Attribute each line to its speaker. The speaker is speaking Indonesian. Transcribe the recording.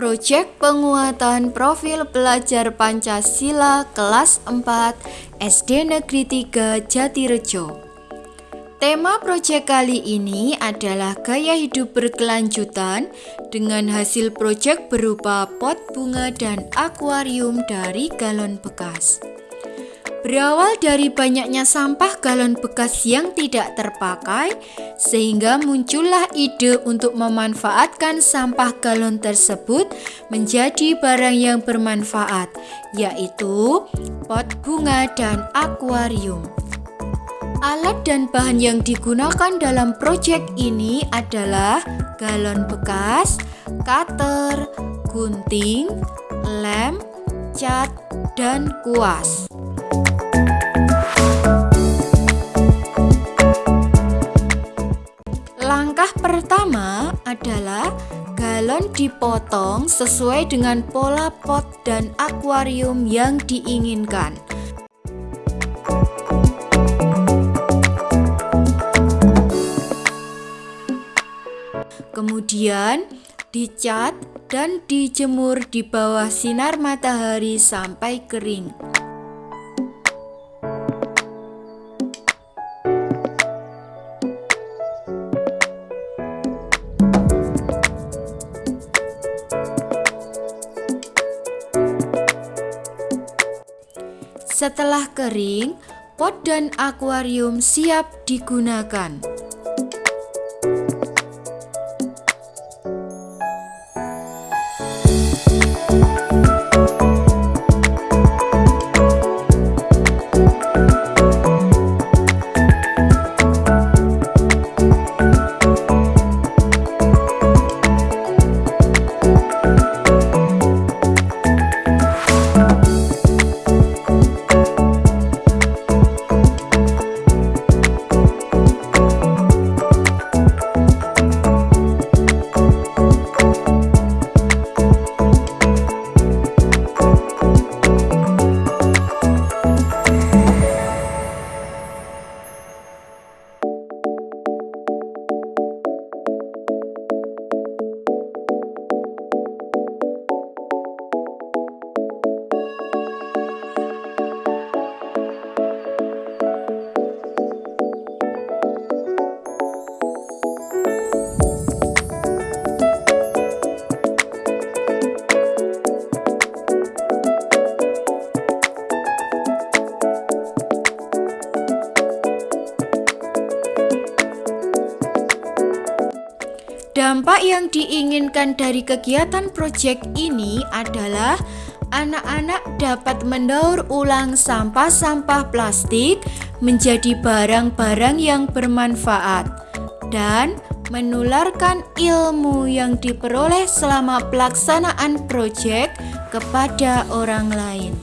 Speaker 1: Proyek penguatan profil pelajar Pancasila kelas 4 SD Negeri 3 Jatirejo. Tema proyek kali ini adalah gaya hidup berkelanjutan dengan hasil proyek berupa pot bunga dan akuarium dari galon bekas. Berawal dari banyaknya sampah galon bekas yang tidak terpakai, sehingga muncullah ide untuk memanfaatkan sampah galon tersebut menjadi barang yang bermanfaat, yaitu pot bunga dan akuarium. Alat dan bahan yang digunakan dalam proyek ini adalah galon bekas, cutter, gunting, lem, cat, dan kuas. Dipotong sesuai dengan pola pot dan akuarium yang diinginkan. Kemudian dicat dan dijemur di bawah sinar matahari sampai kering. Setelah kering, pot dan akuarium siap digunakan. Dampak yang diinginkan dari kegiatan proyek ini adalah anak-anak dapat mendaur ulang sampah-sampah plastik menjadi barang-barang yang bermanfaat dan menularkan ilmu yang diperoleh selama pelaksanaan proyek kepada orang lain.